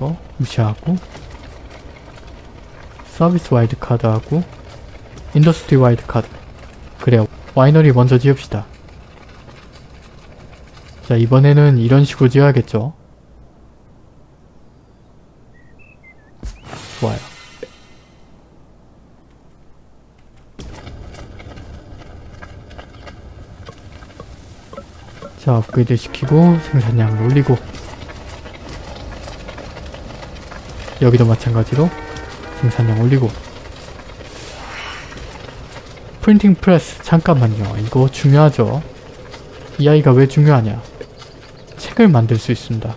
이거 무시하고 service wide card하고 industry wide card. 그래요 와이너리 먼저 지읍시다. 자 이번에는 이런 식으로 지어야겠죠? 좋아요. 자 업그레이드 시키고 생산량을 올리고 여기도 마찬가지로 생산량 올리고. 프린팅 프레스 잠깐만요. 이거 중요하죠? 이 아이가 왜 중요하냐? 책을 만들 수 있습니다.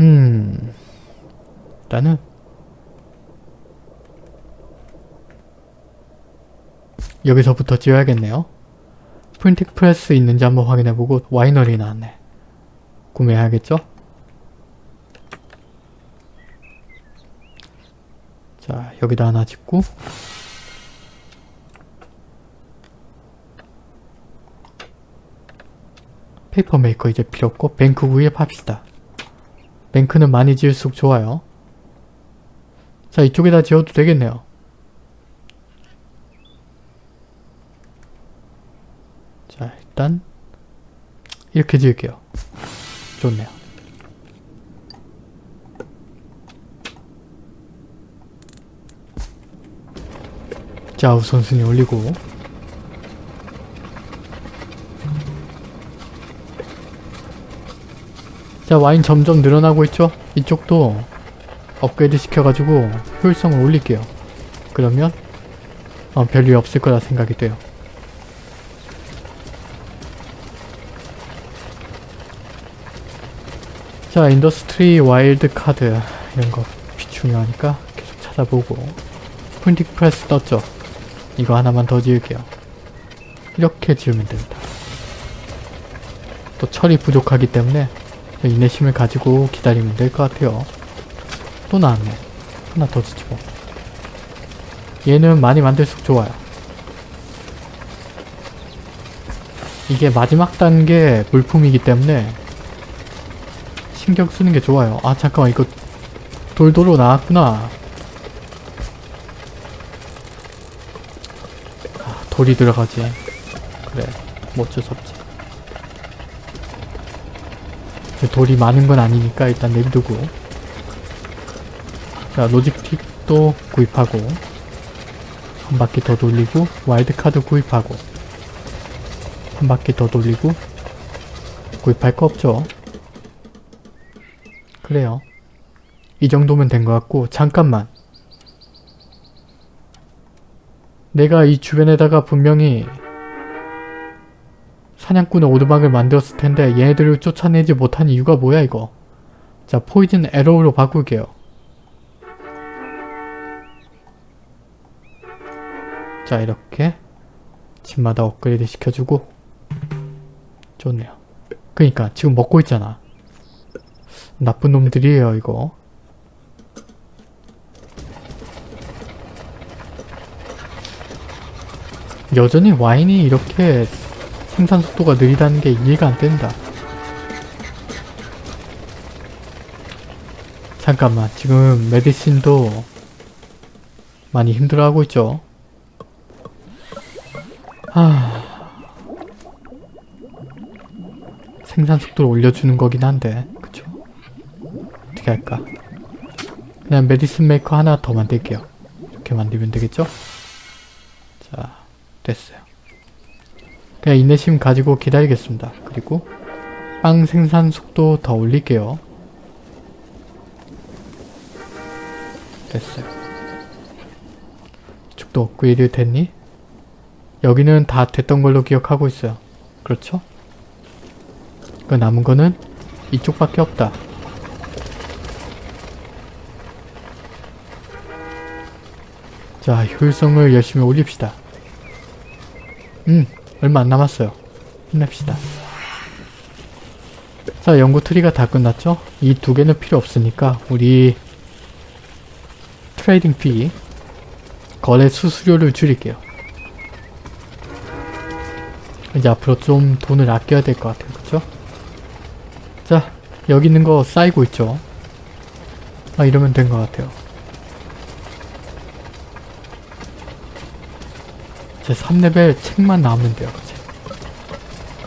음 일단은 여기서부터 지어야겠네요. printing press 있는지 한번 확인해보고 와이너리 나왔네. 구매해야겠죠? 자 여기다 하나 짓고 paper maker 이제 필요 없고 bank 구입 합시다. bank는 많이 지을수록 좋아요. 자 이쪽에다 지어도 되겠네요. 자 일단 이렇게 지을게요. 좋네요. 자 우선순위 올리고 자 와인 점점 늘어나고 있죠? 이쪽도 업그레이드 시켜가지고 효율성을 올릴게요. 그러면 어, 별일 없을 거라 생각이 돼요. 자 industry wild card 이런 거 중요하니까 계속 찾아보고 printing press 떴죠? 이거 하나만 더 지을게요. 이렇게 지으면 됩니다. 또 철이 부족하기 때문에 인내심을 가지고 기다리면 될 것 같아요. 또 나왔네. 하나 더 지치고. 얘는 많이 만들수록 좋아요. 이게 마지막 단계 물품이기 때문에 신경 쓰는 게 좋아요. 아 잠깐만 이거 돌도로 나왔구나. 아, 돌이 들어가지. 그래 뭐 어쩔 수 없지. 돌이 많은 건 아니니까 일단 내비두고 자 로직틱도 구입하고 한 바퀴 더 돌리고 와일드카드 구입하고 한 바퀴 더 돌리고 구입할 거 없죠 그래요 이 정도면 된 것 같고 잠깐만 내가 이 주변에다가 분명히 사냥꾼의 오두막을 만들었을 텐데 얘네들을 쫓아내지 못한 이유가 뭐야 이거? 자 포이즌 에로우로 바꿀게요. 자 이렇게 집마다 업그레이드 시켜주고. 좋네요. 그니까 지금 먹고 있잖아. 나쁜 놈들이에요 이거 여전히 와인이 이렇게 생산 속도가 느리다는 게 이해가 안 된다. 잠깐만 지금 medicine도 많이 힘들어하고 있죠. 하... 생산 속도를 올려주는 거긴 한데 그쵸? 어떻게 할까? 그냥 medicine maker 하나 더 만들게요. 이렇게 만들면 되겠죠? 자 됐어요. 그냥 인내심 가지고 기다리겠습니다. 그리고 빵 생산 속도 더 올릴게요. 됐어요. 이쪽도 업그레이드 됐니? 여기는 다 됐던 걸로 기억하고 있어요. 그렇죠? 그 남은 거는 이쪽밖에 없다. 자, 효율성을 열심히 올립시다. 음, 얼마 안 남았어요. 힘냅시다. 자, 연구 트리가 다 끝났죠? 이 두 개는 필요 없으니까 우리 trading fee 거래 수수료를 줄일게요. 이제 앞으로 좀 돈을 아껴야 될 것 같아요. 그쵸? 자, 여기 있는 거 쌓이고 있죠. 아 이러면 된 것 같아요. 제 3레벨 책만 나오면 돼요. 그치?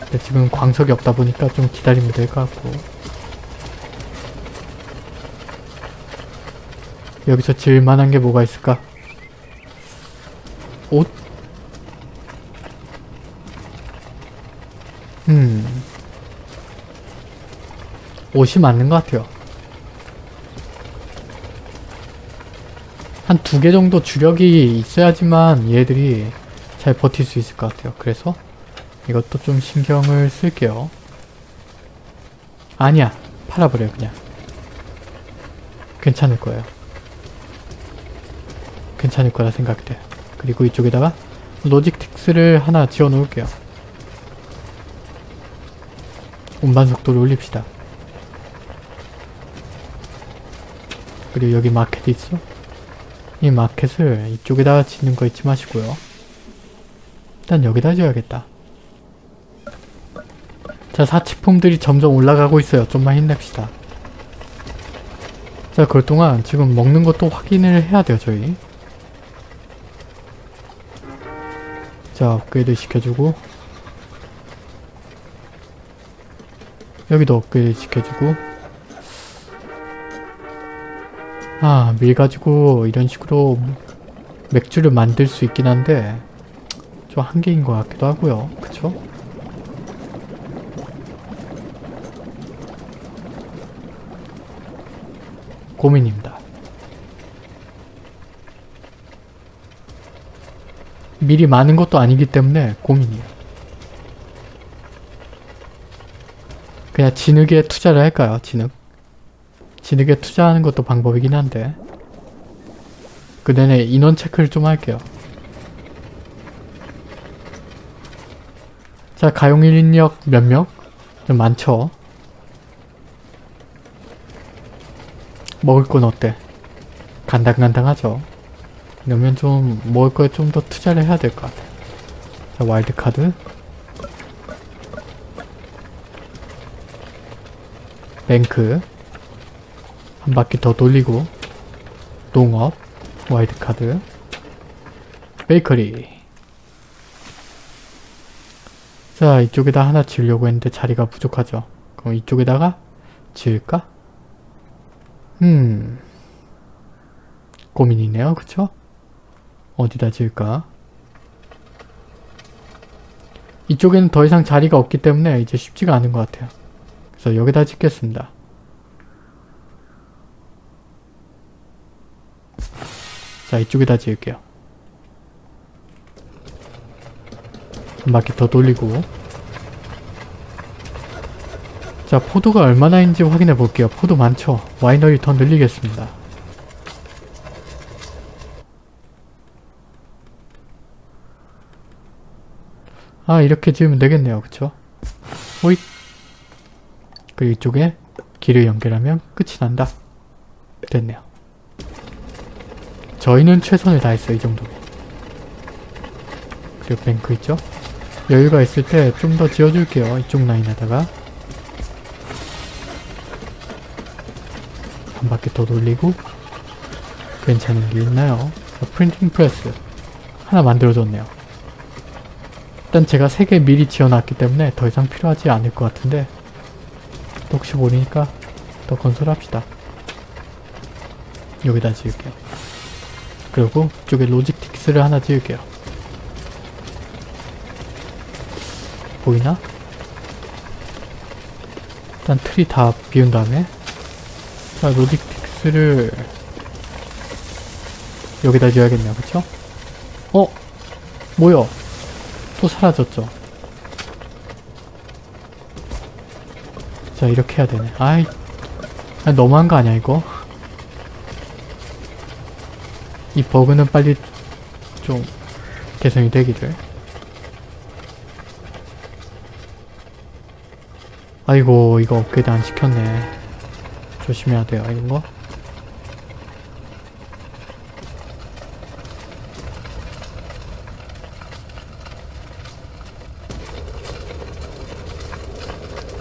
근데 지금 광석이 없다 보니까 좀 기다리면 될 것 같고 여기서 지을 만한 게 뭐가 있을까? 옷? 음 옷이 맞는 것 같아요. 한 두 개 정도 주력이 있어야지만 얘들이 잘 버틸 수 있을 것 같아요. 그래서 이것도 좀 신경을 쓸게요. 아니야. 팔아버려요 그냥. 괜찮을 거예요. 괜찮을 거라 생각돼. 그리고 이쪽에다가 로직틱스를 하나 지어 놓을게요. 운반 속도를 올립시다. 그리고 여기 마켓 있어? 이 마켓을 이쪽에다가 짓는 거 잊지 마시고요. 일단 여기다 지어야겠다. 자, 사치품들이 점점 올라가고 있어요. 좀만 힘냅시다. 자, 그럴 동안 지금 먹는 것도 확인을 해야 돼요, 저희. 자, 업그레이드 시켜주고 여기도 업그레이드 시켜주고 아, 밀 가지고 이런 식으로 맥주를 만들 수 있긴 한데 좀 한계인 것 같기도 하고요. 그쵸? 고민입니다. 밀이 많은 것도 아니기 때문에 고민이에요. 그냥 진흙에 투자를 할까요? 진흙? 진흙에 투자하는 것도 방법이긴 한데 그 내내 인원 체크를 좀 할게요. 자, 가용 인력 몇 명? 좀 많죠? 먹을 건 어때? 간당간당하죠? 이러면 좀 먹을 거에 좀 더 투자를 해야 될 것 같아. 자, 와일드카드. 뱅크. 한 바퀴 더 돌리고. 농업. 와일드카드. 베이커리. 자, 이쪽에다 하나 지으려고 했는데 자리가 부족하죠. 그럼 이쪽에다가 지을까? 음. 고민이네요. 그쵸? 어디다 지을까? 이쪽에는 더 이상 자리가 없기 때문에 이제 쉽지가 않은 것 같아요. 그래서 여기다 짓겠습니다. 자, 이쪽에다 지을게요. 바퀴 더 돌리고 자, 포도가 얼마나 있는지 확인해 볼게요. 포도 많죠? 와이너리 더 늘리겠습니다. 아 이렇게 지으면 되겠네요 그쵸? 호잇 그리고 이쪽에 길을 연결하면 끝이 난다 됐네요 저희는 최선을 다했어요 이 정도면 그리고 뱅크 있죠? 여유가 있을 때 좀 더 지어줄게요 이쪽 라인에다가 한 바퀴 더 돌리고 괜찮은 게 있나요? 프린팅 프레스 하나 만들어줬네요 일단 제가 3개 미리 지어놨기 때문에 더 이상 필요하지 않을 것 같은데 또 혹시 모르니까 더 건설합시다. 여기다 지을게요. 그리고 이쪽에 로직틱스를 하나 지을게요. 보이나? 일단 틀이 다 비운 다음에 자 로직틱스를 여기다 지어야겠네요. 그쵸? 어? 뭐야? 또 사라졌죠. 자 이렇게 해야 되네. 아이 너무한 거 아니야 이거? 이 버그는 빨리 좀 개선이 되기를. 아이고 이거 업그레이드 안 시켰네. 조심해야 돼요 이런 거.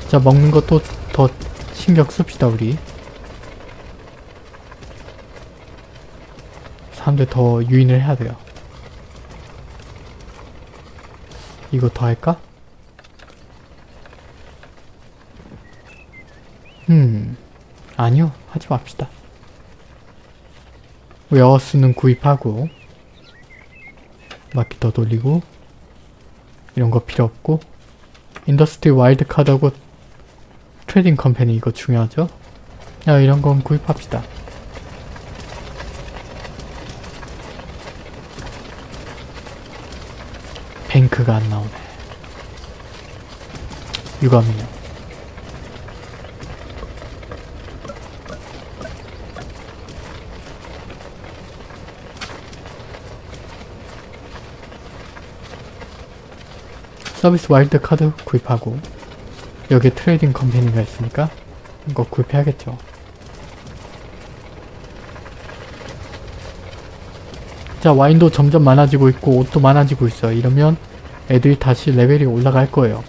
자 먹는 것도 더 신경 씁시다 우리 사람들 더 유인을 해야 돼요 이거 더 할까? 아니요 하지 맙시다. 웨어스는 구입하고 바퀴 더 돌리고 이런 거 필요 없고 industry wild card하고 trading company 이거 중요하죠? 야 이런 건 구입합시다. bank가 안 나오네. 유감이요 service wild card 구입하고 여기 trading company가 있으니까 이거 구입해야겠죠. 자 와인도 점점 많아지고 있고 옷도 많아지고 있어. 이러면 애들이 다시 레벨이 올라갈 거예요.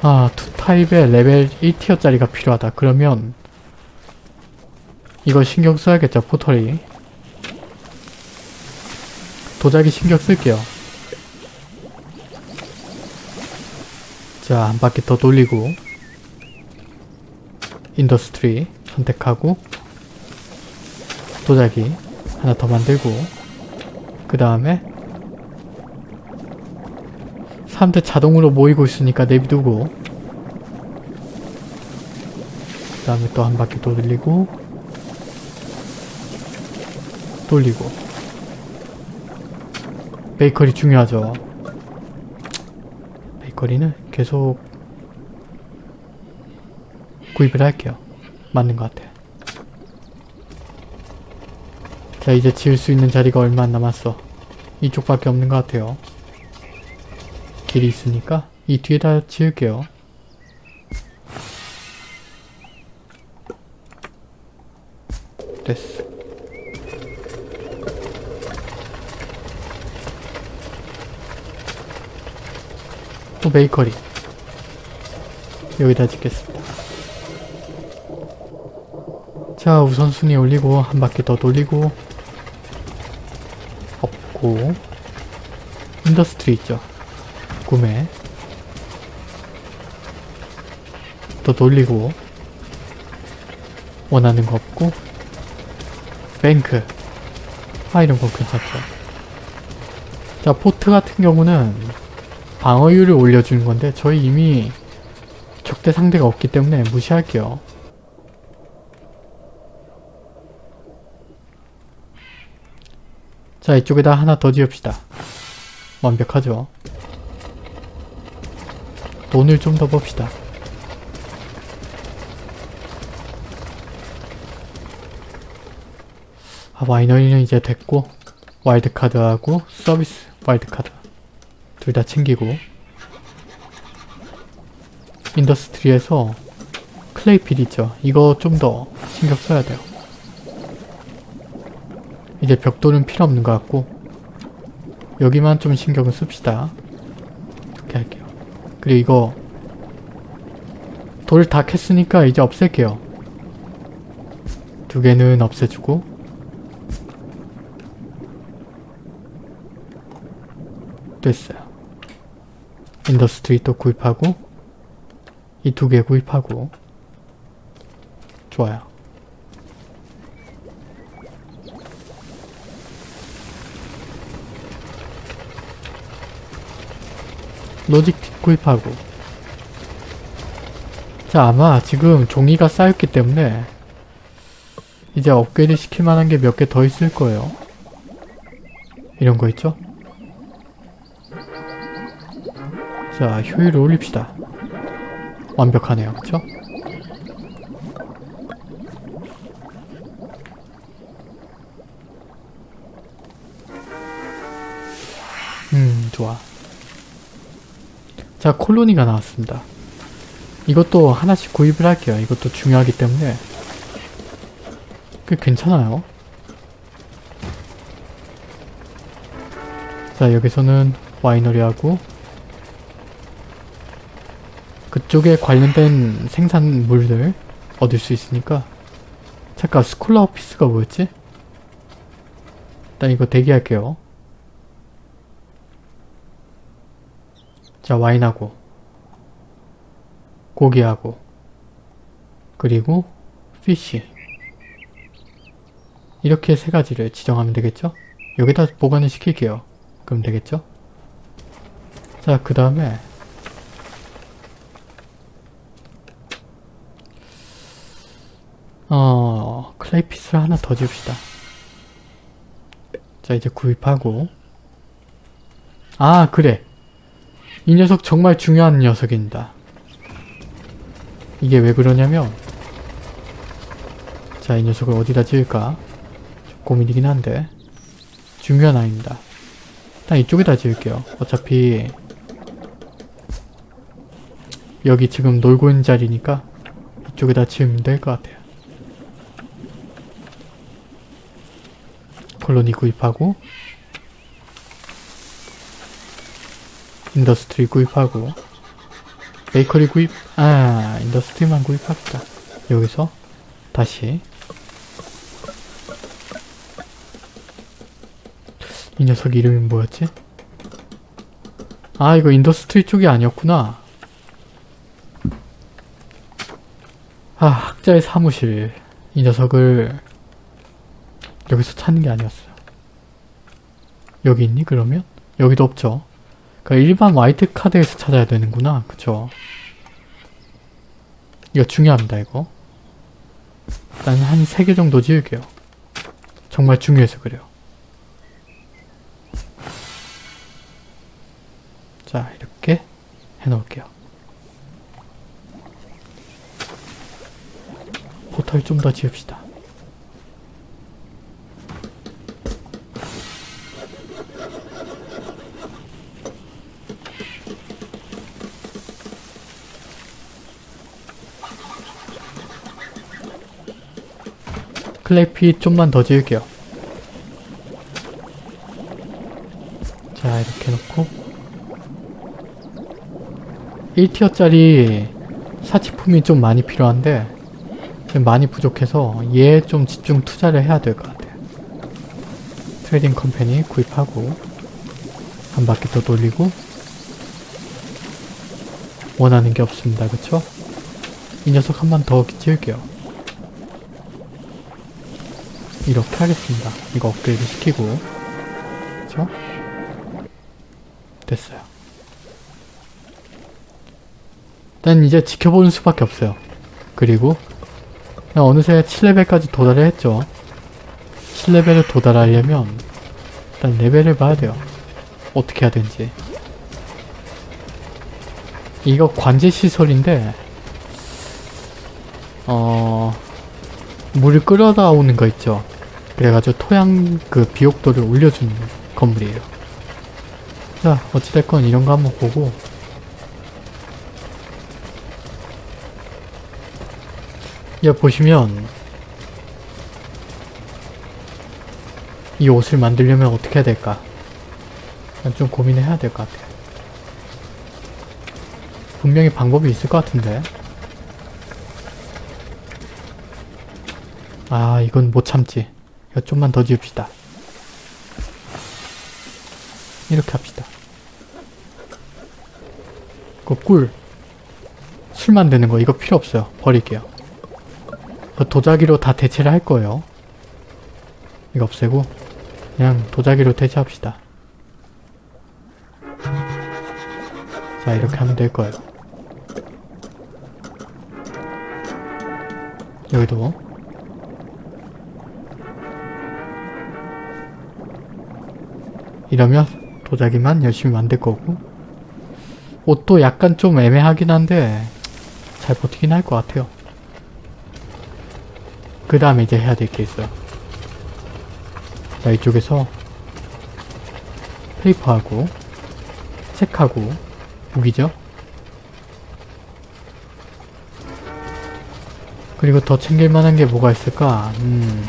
아, two type의 레벨 1 tier짜리가 필요하다. 그러면 이거 신경 써야겠죠, pottery. 도자기 신경 쓸게요. 자, 한 바퀴 더 돌리고. industry 선택하고. 도자기 하나 더 만들고. 그 다음에 사람들 자동으로 모이고 있으니까 내비두고. 그 다음에 또 한 바퀴 더 돌리고 돌리고. 베이커리 중요하죠. 베이커리는 계속 구입을 할게요. 맞는 것 같아. 자 이제 지을 수 있는 자리가 얼마 안 남았어. 이쪽밖에 없는 것 같아요. 길이 있으니까 이 뒤에다 지을게요 됐어 또 bakery. 여기다 짓겠습니다. 자 우선순위 올리고 한 바퀴 더 돌리고 없고 industry 있죠? 구매. 또 돌리고 원하는 거 없고 뱅크. 아 이런 거 괜찮죠? 자 포트 같은 경우는 방어율을 올려주는 건데 저희 이미 적대 상대가 없기 때문에 무시할게요. 자 이쪽에다 하나 더 지읍시다. 완벽하죠? 돈을 좀 더 봅시다. 아 winery는 이제 됐고 wild card하고 service wild card 둘 다 챙기고 industry에서 clay pit 있죠. 이거 좀 더 신경 써야 돼요. 이제 벽돌은 필요 없는 것 같고 여기만 좀 신경을 씁시다. 이렇게 할게요. 그리고 이거 돌을 다 캤으니까 이제 없앨게요. 두 개는 없애주고 됐어요. industry 또 구입하고 이 두 개 구입하고 좋아요. 로직 구입하고 자 아마 지금 종이가 쌓였기 때문에 이제 업그레이드 시킬 만한 게 몇 개 더 있을 거예요. 이런 거 있죠? 자 효율을 올립시다. 완벽하네요. 그쵸? 음 좋아. 자 콜로니가 나왔습니다. 이것도 하나씩 구입을 할게요. 이것도 중요하기 때문에 꽤 괜찮아요. 자 여기서는 와이너리하고 그쪽에 관련된 생산물들 얻을 수 있으니까 잠깐 스콜라 오피스가 뭐였지? 일단 이거 대기할게요 자 와인하고 고기하고 그리고 피쉬 이렇게 세 가지를 지정하면 되겠죠? 여기다 보관을 시킬게요 그럼 되겠죠? 자 그 다음에 어 클레이피스를 하나 더 지읍시다. 자 이제 구입하고. 아 그래. 이 녀석 정말 중요한 녀석입니다. 이게 왜 그러냐면 자 이 녀석을 어디다 지을까? 좀 고민이긴 한데. 중요한 아이입니다. 일단 이쪽에다 지을게요. 어차피 여기 지금 놀고 있는 자리니까 이쪽에다 지으면 될 것 같아요 colony 구입하고 industry 구입하고 bakery 구입 아 industry만 구입합시다. 여기서 다시. 이 녀석 이름이 뭐였지? 아 이거 industry 쪽이 아니었구나. 아 학자의 사무실. 이 녀석을 여기서 찾는 게 아니었어요. 여기 있니? 그러면? 여기도 없죠. 그러니까 일반 wild card에서 찾아야 되는구나. 그쵸? 이거 중요합니다 이거. 일단 한 3개 정도 지을게요. 정말 중요해서 그래요. 자 이렇게 해놓을게요. 포털 좀 더 지읍시다 클레이피 좀만 더 지을게요. 자 이렇게 놓고 1 tier짜리 사치품이 좀 많이 필요한데 지금 많이 부족해서 얘 좀 집중 투자를 해야 될 것 같아요. trading company 구입하고 한 바퀴 더 돌리고 원하는 게 없습니다. 그쵸? 이 녀석 한 번 더 지을게요. 이렇게 하겠습니다. 이거 업그레이드 시키고 그쵸? 됐어요. 일단 이제 지켜보는 수밖에 없어요. 그리고 어느새 7레벨까지 도달을 했죠. 7레벨을 도달하려면 일단 레벨을 봐야 돼요. 어떻게 해야 되는지. 이거 관제 시설인데 어... 물을 끌어다 오는 거 있죠. 그래가지고 토양 그 비옥도를 올려주는 건물이에요. 자 어찌됐건 이런 거 한번 보고 야 보시면 이 옷을 만들려면 어떻게 해야 될까 난좀 고민을 해야 될 것 같아요. 분명히 방법이 있을 것 같은데 아 이건 못 참지 이거 좀만 더 지읍시다. 이렇게 합시다. 그 꿀. 술 만드는 거 이거 필요 없어요. 버릴게요. 그 도자기로 다 대체를 할 거예요. 이거 없애고 그냥 도자기로 대체합시다. 자 이렇게 하면 될 거예요. 여기도 이러면 도자기만 열심히 만들 거고 옷도 약간 좀 애매하긴 한데 잘 버티긴 할 것 같아요. 그 다음에 이제 해야 될 게 있어요. 자 이쪽에서 페이퍼하고 책하고 무기죠. 그리고 더 챙길 만한 게 뭐가 있을까? 음,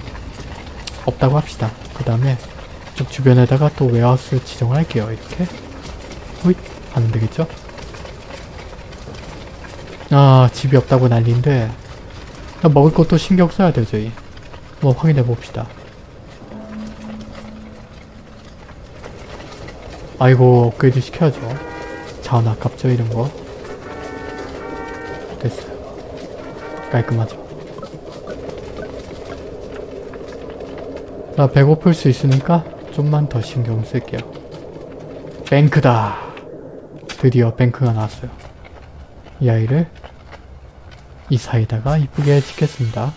없다고 합시다. 그 다음에 쭉 주변에다가 또 웨하우스 지정을 할게요. 이렇게. 호잇 하면 되겠죠? 아 집이 없다고 난리인데 먹을 것도 신경 써야 돼요 저희. 한번 확인해 봅시다. 아이고 업그레이드 시켜야죠. 자원 아깝죠 이런 거. 됐어요. 깔끔하죠. 나 배고플 수 있으니까 좀만 더 신경 쓸게요. 뱅크다. 드디어 뱅크가 나왔어요. 이 아이를 이 사이다가 이쁘게 찍겠습니다.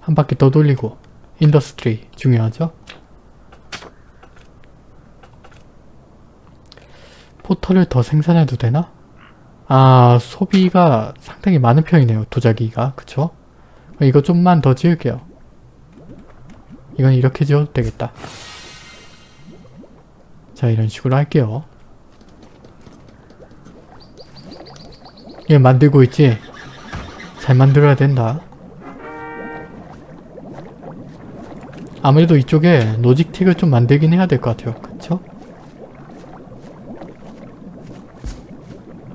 한 바퀴 더 돌리고 industry 중요하죠? pottery를 더 생산해도 되나? 아 소비가 상당히 많은 편이네요 도자기가 그쵸? 이거 좀만 더 지을게요 이건 이렇게 지어도 되겠다. 자 이런 식으로 할게요. 얘 만들고 있지? 잘 만들어야 된다. 아무래도 이쪽에 로직틱을 좀 만들긴 해야 될 것 같아요. 그쵸?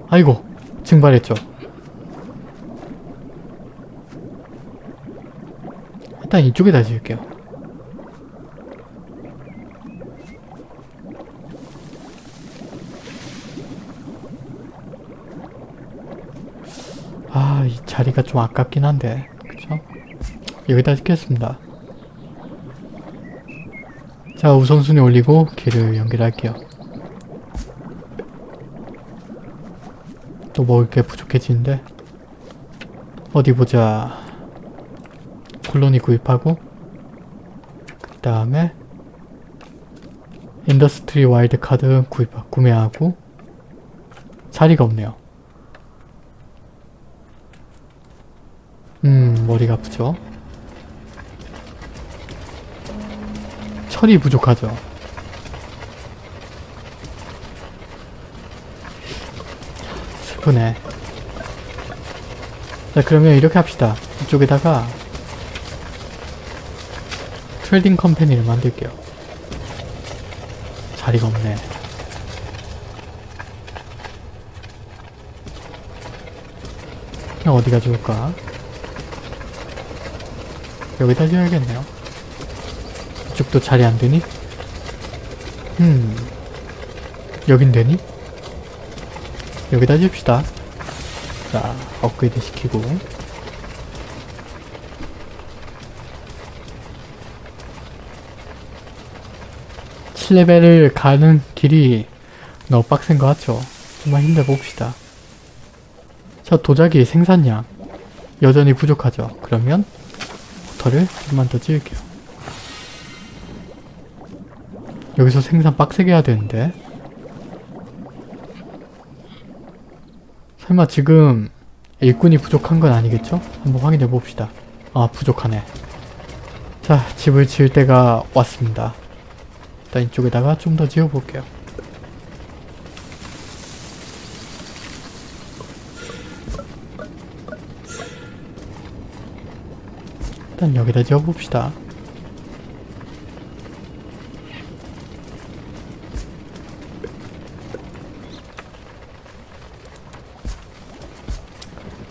아이고 증발했죠. 일단 이쪽에다 지을게요 아 이 자리가 좀 아깝긴 한데 그쵸? 여기다 짓겠습니다. 자 우선순위 올리고 길을 연결할게요. 또 먹을 게 부족해지는데 어디 보자. colony 구입하고 그 다음에 industry wild card 구입 구매하고 자리가 없네요 음 머리가 아프죠? 철이 부족하죠? 슬프네. 자 그러면 이렇게 합시다. 이쪽에다가 trading company를 만들게요. 자리가 없네. 그냥 어디가 좋을까 여기다 지어야겠네요 이쪽도 자리 안 되니? 음 여긴 되니? 여기다 지읍시다 자 업그레이드 시키고 칠레벨을 가는 길이 너무 빡센 것 같죠? 정말 힘내봅시다 자 도자기 생산량 여전히 부족하죠? 그러면 포터를 좀만 더 지을게요 여기서 생산 빡세게 해야 되는데 설마 지금 일꾼이 부족한 건 아니겠죠? 한번 확인해 봅시다. 아 부족하네. 자 집을 지을 때가 왔습니다. 일단 이쪽에다가 좀 더 지어볼게요. 일단 여기다 지어봅시다.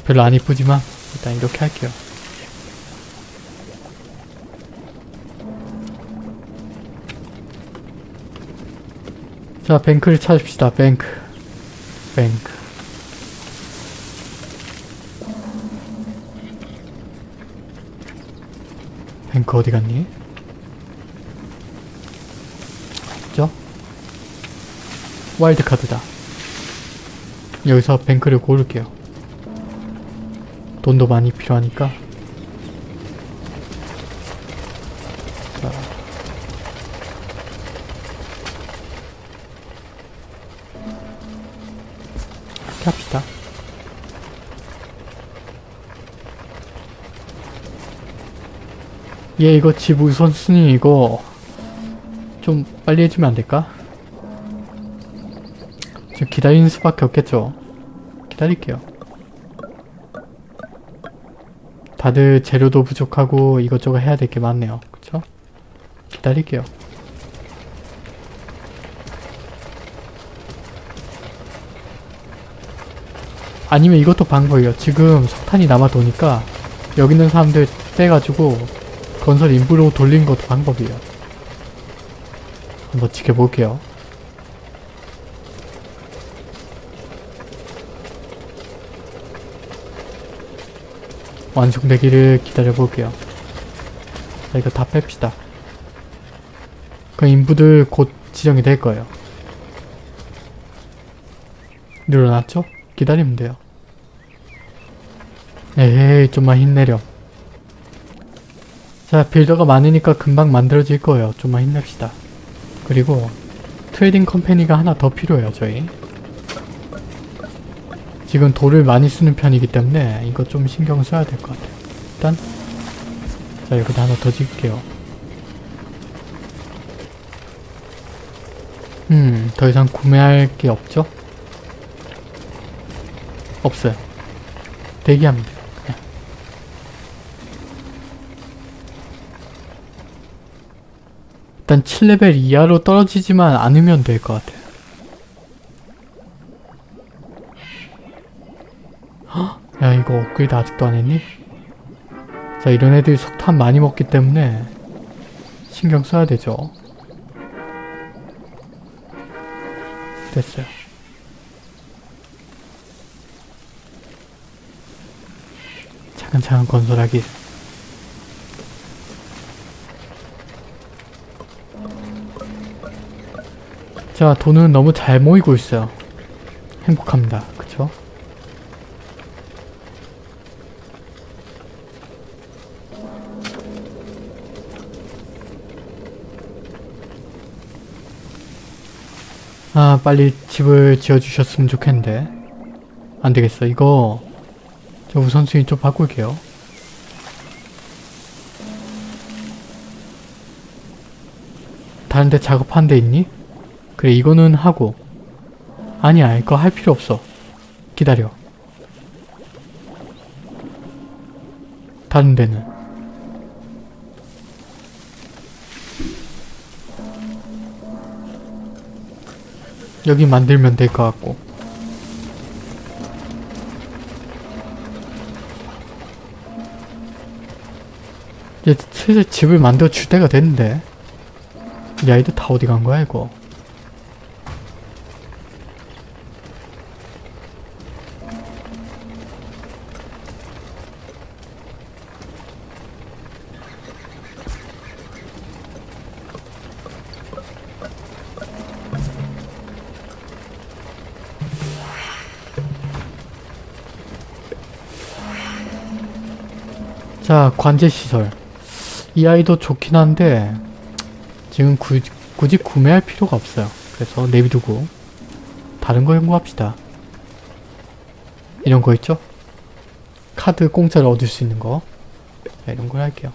별로 안 이쁘지만 일단 이렇게 할게요. 자, 뱅크를 찾읍시다. 뱅크. 뱅크. 뱅크 어디 갔니? 있죠? 와일드 카드다. 여기서 뱅크를 고를게요. 돈도 많이 필요하니까 얘 이거 집 우선순위 이거 좀 빨리 해주면 안될까? 지금 기다리는 수밖에 없겠죠 기다릴게요 다들 재료도 부족하고 이것저것 해야 될 게 많네요. 그쵸? 기다릴게요. 아니면 이것도 방법이에요. 지금 석탄이 남아 도니까 여기 있는 사람들 빼가지고 건설 인부로 돌리는 것도 방법이에요. 한번 지켜볼게요. 완성되기를 기다려볼게요. 자, 이거 다 뺍시다. 그 인부들 곧 지정이 될 거예요. 늘어났죠? 기다리면 돼요. 에헤이, 좀만 힘내렴. 자, builder가 많으니까 금방 만들어질 거예요. 좀만 힘냅시다. 그리고 trading company가 하나 더 필요해요, 저희. 지금 돌을 많이 쓰는 편이기 때문에 이거 좀 신경 써야 될 것 같아요. 일단 자 여기다 하나 더 짓게요. 음, 더 이상 구매할 게 없죠? 없어요. 대기합니다. 그냥. 일단 7레벨 이하로 떨어지지만 않으면 될 것 같아요. 야 이거 업그레이드 아직도 안 했니? 자 이런 애들이 석탄 많이 먹기 때문에 신경 써야 되죠 됐어요 차근차근 건설하기 자 돈은 너무 잘 모이고 있어요. 행복합니다. 그쵸? 아 빨리 집을 지어주셨으면 좋겠는데. 안되겠어. 이거 저 우선순위 좀 바꿀게요 다른데 작업한 데 있니? 그래 이거는 하고. 아니야 이거 할 필요 없어. 기다려. 다른 데는? 여기 만들면 될 것 같고. 이제 슬슬 집을 만들어 줄 때가 됐는데 이 아이들 다 어디 간 거야 이거? 자 관제시설. 이 아이도 좋긴 한데 지금 구, 굳이 구매할 필요가 없어요. 그래서 내비두고 다른 거 연구합시다. 이런 거 있죠? 카드 공짜로 얻을 수 있는 거. 자, 이런 걸 할게요